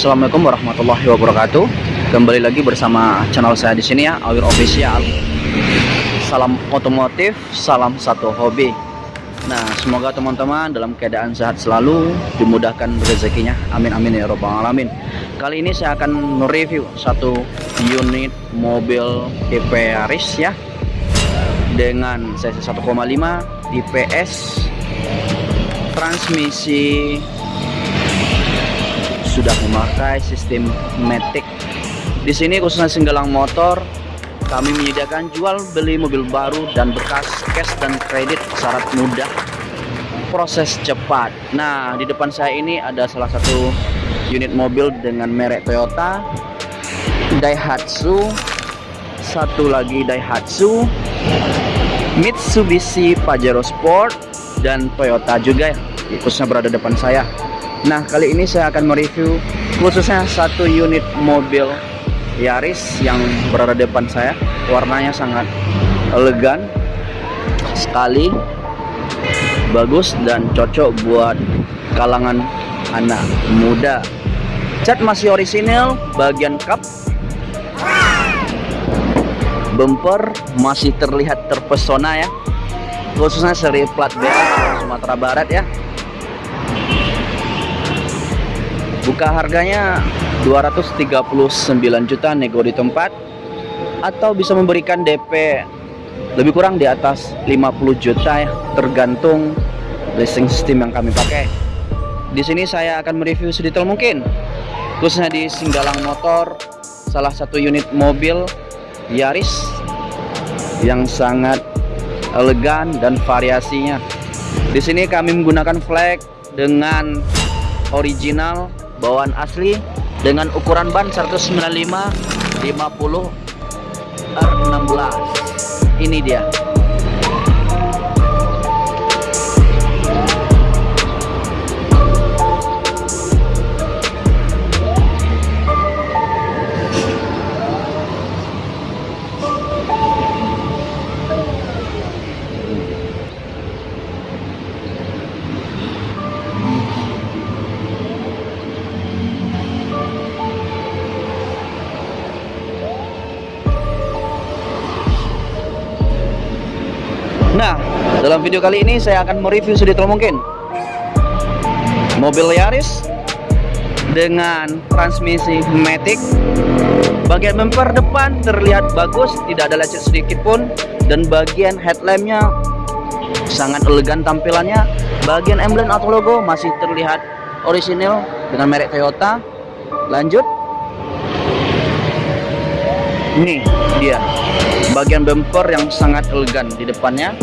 Assalamualaikum warahmatullahi wabarakatuh. Kembali lagi bersama channel saya di sini ya, Awir Official. Salam otomotif, salam satu hobi. Nah, semoga teman-teman dalam keadaan sehat selalu, dimudahkan rezekinya. Amin amin ya robbal alamin. Kali ini saya akan mereview satu unit mobil tipe Yaris ya dengan cc 1,5 IPS transmisi sudah memakai sistem Matic. Di sini khususnya Singgalang Motor, kami menyediakan jual beli mobil baru dan bekas cash dan kredit syarat mudah. Proses cepat. Nah, di depan saya ini ada salah satu unit mobil dengan merek Toyota, Daihatsu, satu lagi Daihatsu, Mitsubishi Pajero Sport, dan Toyota juga ya, khususnya berada depan saya. Nah kali ini saya akan mereview khususnya satu unit mobil Yaris yang berada depan saya. Warnanya sangat elegan sekali bagus dan cocok buat kalangan anak muda. Cat masih orisinil bagian cup. Bumper masih terlihat terpesona ya. Khususnya seri plat B Sumatera Barat ya buka harganya 239 juta nego di tempat atau bisa memberikan DP lebih kurang di atas 50 juta ya tergantung leasing sistem yang kami pakai. Di sini saya akan mereview sedetail mungkin khususnya di Singgalang Motor salah satu unit mobil Yaris yang sangat elegan dan variasinya. Di sini kami menggunakan flag dengan original bawaan asli dengan ukuran ban 195 50 R16 ini dia Nah, dalam video kali ini saya akan mereview sedetail mungkin mobil Yaris dengan transmisi Matic. Bagian bumper depan terlihat bagus, tidak ada lecet sedikit pun, dan bagian headlampnya sangat elegan tampilannya. Bagian emblem atau logo masih terlihat orisinil dengan merek Toyota. Lanjut, ini dia bagian bumper yang sangat elegan di depannya.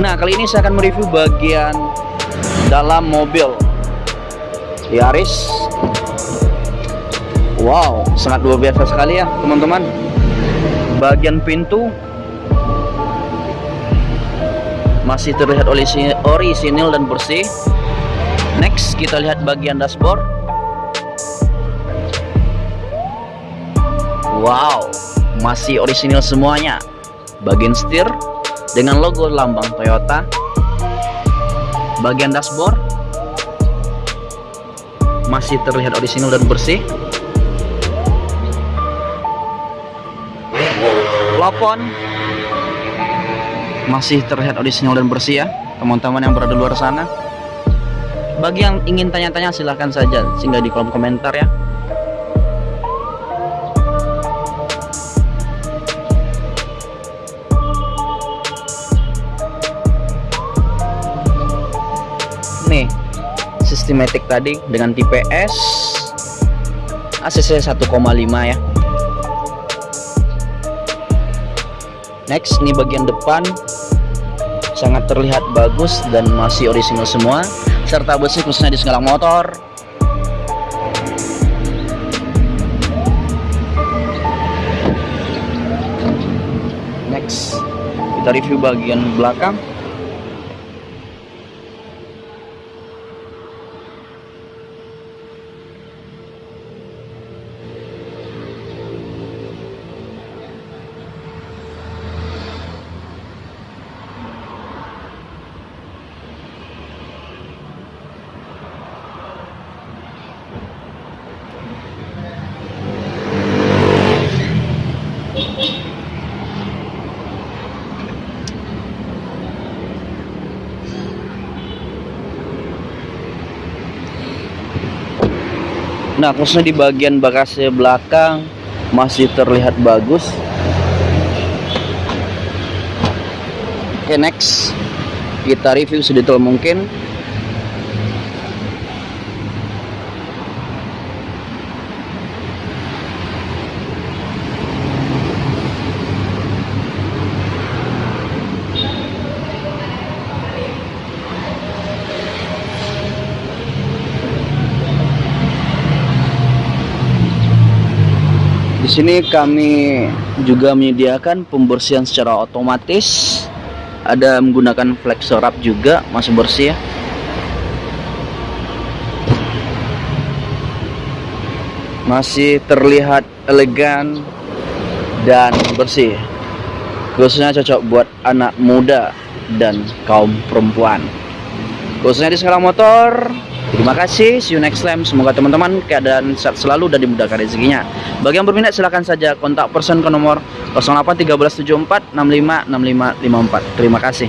Nah kali ini saya akan mereview bagian dalam mobil. Yaris wow sangat luar biasa sekali ya teman-teman. Bagian pintu. Masih terlihat orisinil dan bersih. Next kita lihat bagian dashboard Wow, masih orisinil semuanya. Bagian setir dengan logo lambang Toyota. Bagian dashboard masih terlihat orisinil dan bersih. Plafon masih terlihat orisinil dan bersih ya, teman-teman yang berada di luar sana. Bagi yang ingin tanya-tanya silahkan saja sehingga di kolom komentar ya. Sistematik tadi dengan tipe S. ACC 1,5 ya. Next ini bagian depan. Sangat terlihat bagus dan masih orisinal semua. Serta besi khususnya di segala motor. Next kita review bagian belakang Nah, khususnya di bagian bagasi belakang masih terlihat bagus. Oke, next kita review sedetail mungkin. Sini kami juga menyediakan pembersihan secara otomatis. Ada menggunakan flexor wrap juga, masih bersih ya. Masih terlihat elegan dan bersih. Khususnya cocok buat anak muda dan kaum perempuan. Khususnya di skala motor, Terima kasih, see you next time. Semoga teman-teman keadaan sehat selalu dan dimudahkan rezekinya. Bagi yang berminat silahkan saja kontak person ke nomor 081374 656554. Terima kasih.